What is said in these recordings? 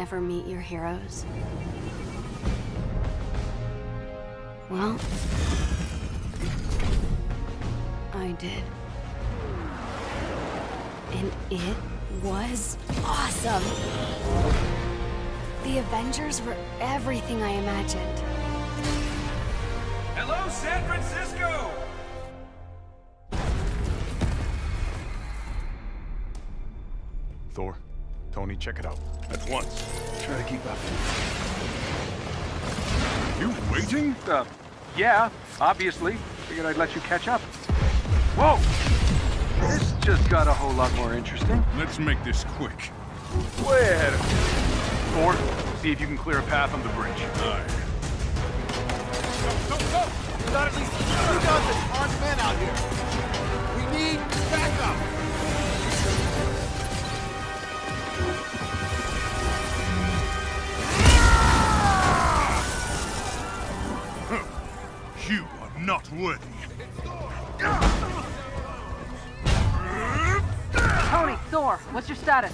never meet your heroes? Well, I did. And it was awesome! The Avengers were everything I imagined. Hello, San Francisco! Thor, Tony, check it out. At once. Try to keep up. You waiting? Uh, yeah, obviously. Figured I'd let you catch up. Whoa! This just got a whole lot more interesting. Let's make this quick. Way ahead of Thor, see if you can clear a path on the bridge. Aye. Go, go, go! We got at least two dozen armed men out here. We need backup. Worthy. Tony, Thor, what's your status?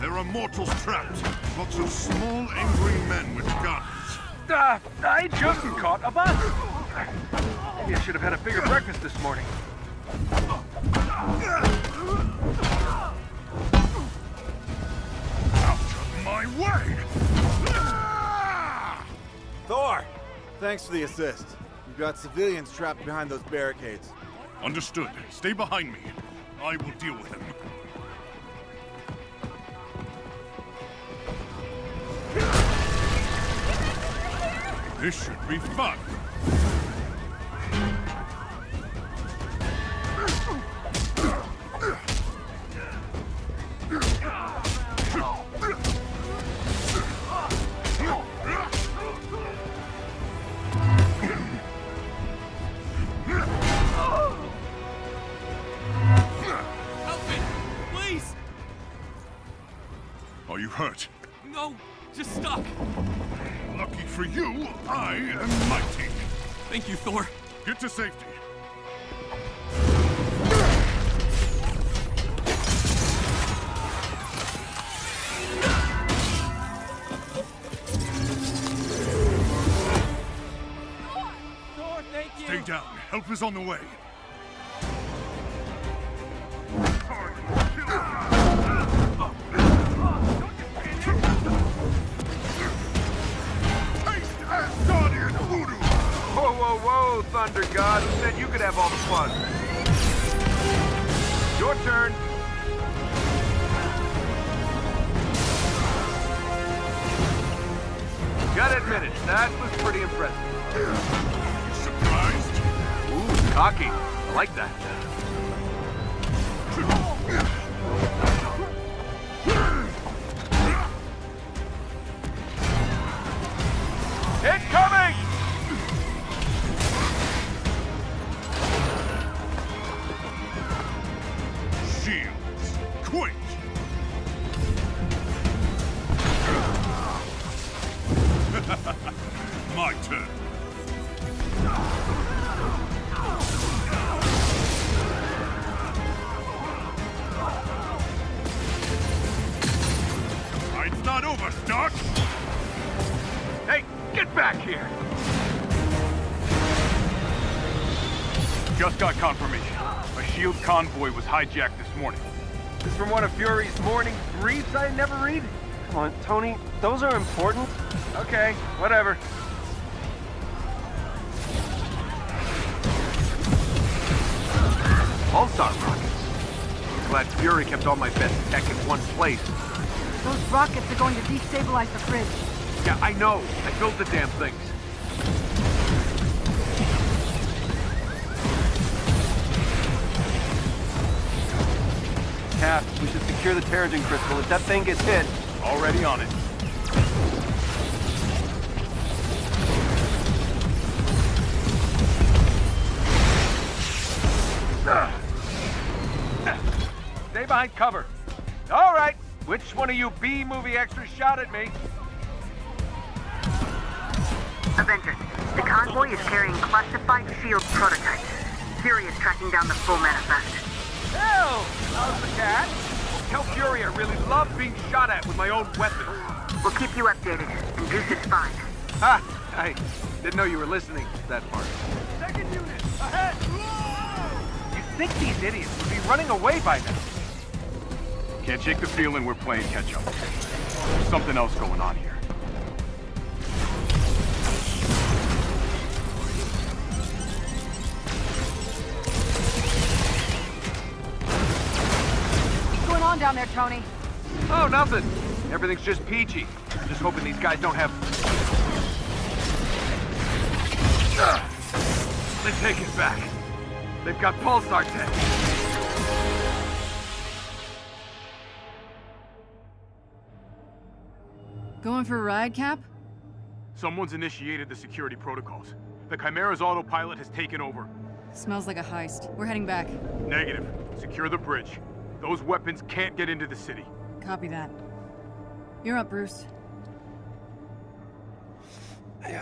There are mortals trapped. Lots of small, angry men with guns. Uh, I just caught a bus. Maybe I should have had a bigger breakfast this morning. Out of my way! Thor! Thanks for the assist. We've got civilians trapped behind those barricades. Understood. Stay behind me. I will deal with them. This should be fun. Are you hurt? No, just stuck. Lucky for you, I am mighty. Thank you, Thor. Get to safety. Thor, thank you! Stay down. Help is on the way. Thunder God. Who said you could have all the fun? Your turn. Gotta admit it, that was pretty impressive. Surprised? Ooh, cocky. I like that. Incoming! Convoy was hijacked this morning. This from one of Fury's morning briefs I never read? Come on, Tony, those are important. Okay, whatever. Pulsar rockets. Glad Fury kept all my best tech in one place. Those rockets are going to destabilize the bridge. Yeah, I know. I built the damn things. Cap, we should secure the Terrigen crystal. If that thing gets hit, Already on it. stay behind cover. All right, which one of you B-movie extras shot at me? Avengers, the convoy is carrying classified SHIELD prototypes. Fury is tracking down the full manifest. Hill, how's the cat? Tell Fury I really love being shot at with my own weapon. We'll keep you updated, and Goose is fine. Ha! I didn't know you were listening to that part. Second unit, ahead! You'd think these idiots would be running away by now. Can't shake the feeling we're playing catch up. There's something else going on here. On down there, Tony? Oh, nothing. Everything's just peachy. I'm just hoping these guys don't have... Ugh. They take it back. They've got pulsar tech. Going for a ride, Cap? Someone's initiated the security protocols. The Chimera's autopilot has taken over. Smells like a heist. We're heading back. Negative. Secure the bridge. Those weapons can't get into the city. Copy that. You're up, Bruce. Tony,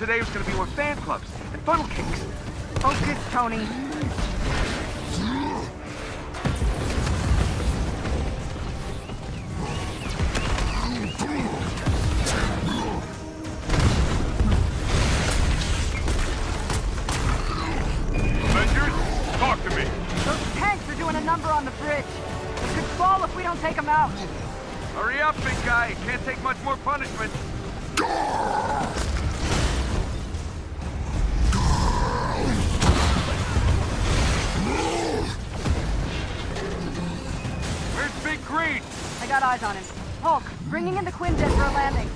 today was gonna be more fan clubs and funnel cakes. Focus, Tony. Avengers, talk to me. Those tanks are doing a number on the bridge. We could fall if we don't take them out. Hurry up, big guy. Can't take much more punishment. Big Green? I got eyes on him. Hulk, bringing in the Quinjet for a landing.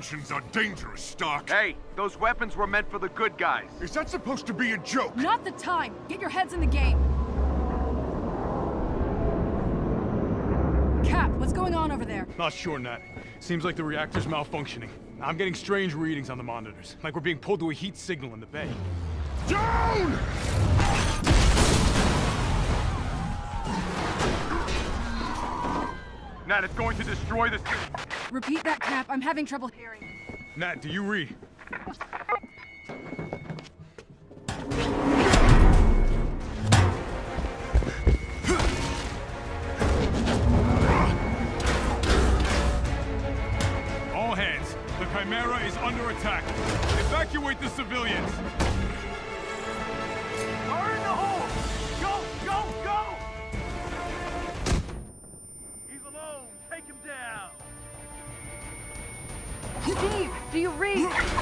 Inventions are dangerous, Stark. Hey, those weapons were meant for the good guys. Is that supposed to be a joke? Not the time! Get your heads in the game! Cap, what's going on over there? Not sure, Nat. Seems like the reactor's malfunctioning. I'm getting strange readings on the monitors, like we're being pulled to a heat signal in the bay. Down! Nat, it's going to destroy the city. Repeat that, Cap. I'm having trouble hearing. Nat, do you read? All hands, the Chimera is under attack. Evacuate the civilians. Do you read?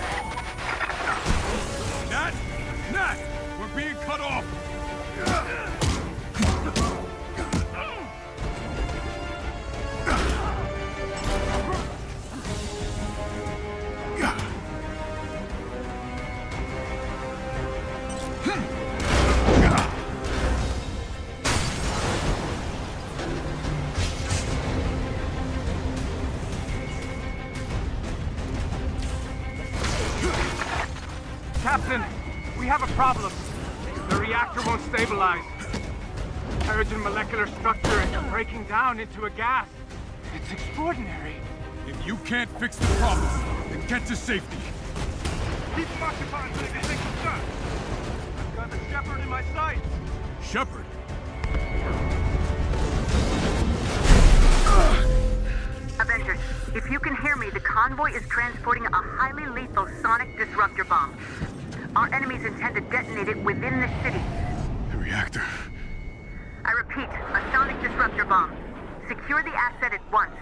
Terrigen molecular structure is breaking down into a gas. It's extraordinary. If you can't fix the problem, then get to safety. Keep them occupied until they take some shots. I've got the Shepherd in my sights. Shepherd? Avengers, if you can hear me, the convoy is transporting a highly lethal sonic disruptor bomb. Our enemies intend to detonate it within the city. the reactor. I repeat, a sonic disruptor bomb. Secure the asset at once.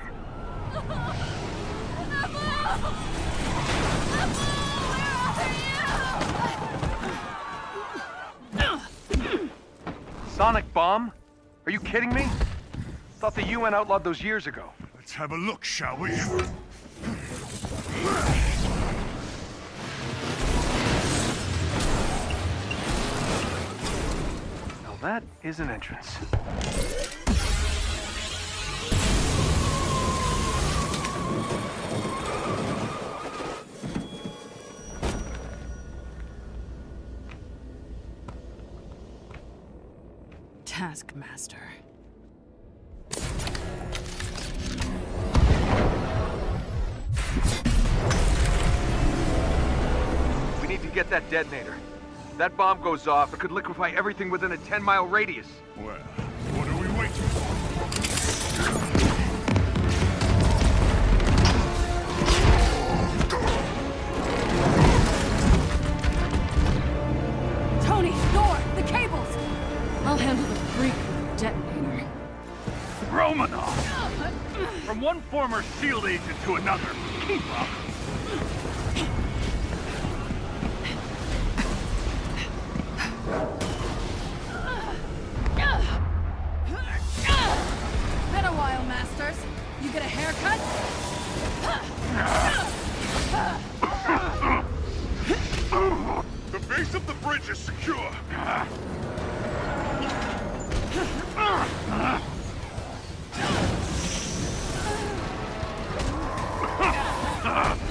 Sonic bomb? Are you kidding me? Thought the UN outlawed those years ago. Let's have a look, shall we? Now that is an entrance. Taskmaster. We need to get that detonator. That bomb goes off, it could liquefy everything within a 10-mile radius. Well, what are we waiting for? Tony! Thor! The cables! I'll handle the freak with the detonator. Romanoff! From one former SHIELD agent to another. Keep up! While, Masters. You get a haircut? The base of the bridge is secure.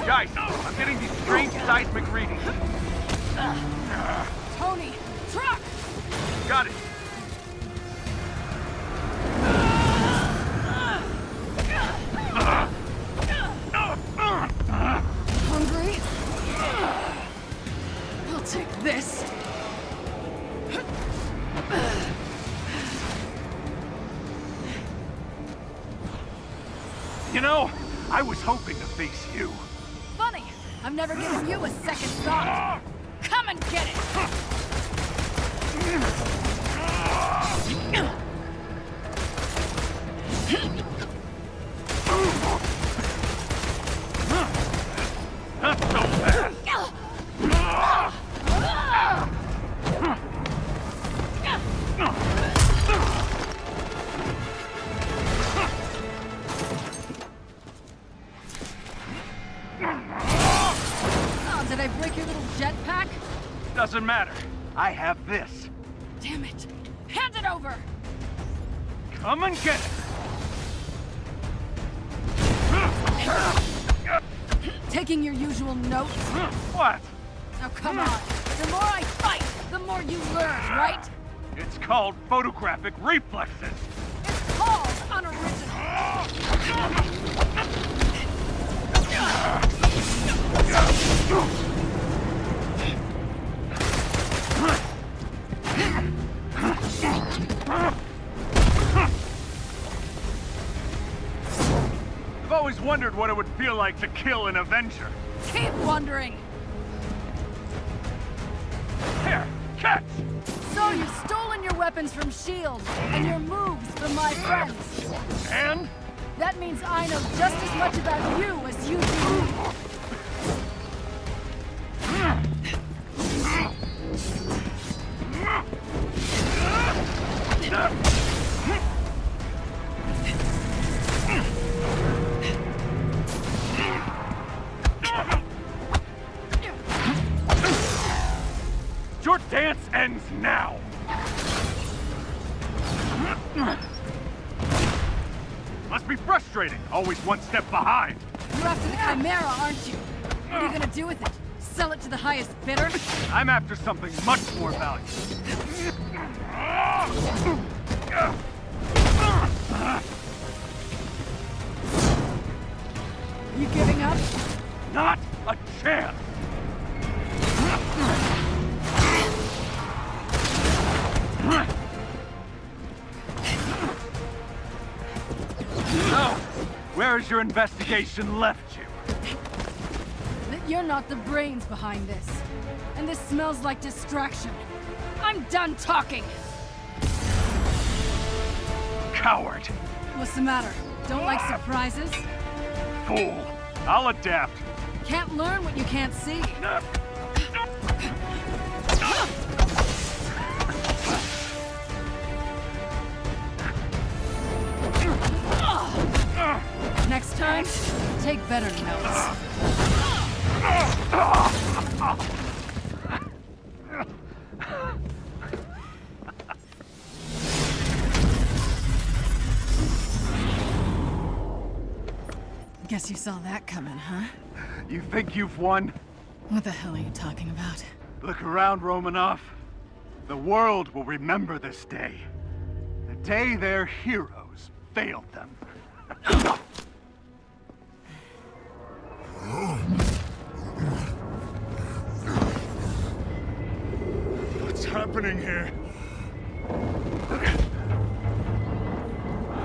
Guys, I'm getting these strange seismic readings. Tony! Truck! Got it. Taking your usual notes? What? Now come on. The more I fight, the more you learn, right? It's called photographic reflexes. It's called unoriginal. wondered what it would feel like to kill an Avenger. Keep wondering. Here, catch! So you've stolen your weapons from S.H.I.E.L.D. and your moves from my friends. And? That means I know just as much about you as you do. Your now! Must be frustrating, always one step behind. You're after the Chimera, aren't you? What are you gonna do with it? Sell it to the highest bidder? I'm after something much more valuable. You giving up? Not a chance! Where's your investigation left you? That you're not the brains behind this. And this smells like distraction. I'm done talking! Coward! What's the matter? Don't like surprises? Fool! I'll adapt. Can't learn what you can't see. Next time, take better notes. Guess you saw that coming, huh? You think you've won? What the hell are you talking about? Look around, Romanoff. The world will remember this day. The day their heroes failed them. What's happening here?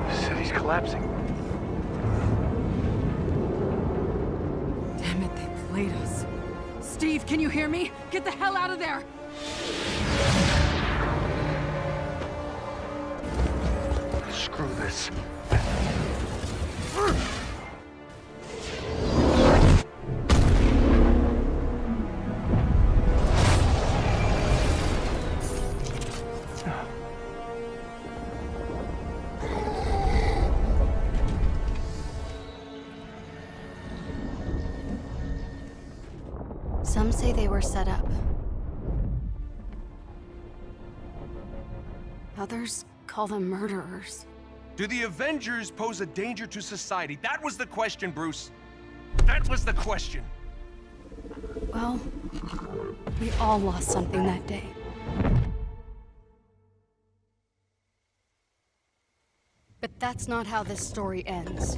The city's collapsing. Damn it, they played us. Steve, can you hear me? Get the hell out of there! Screw this. Others call them murderers. Do the Avengers pose a danger to society? That was the question, Bruce. That was the question. Well, we all lost something that day. But that's not how this story ends.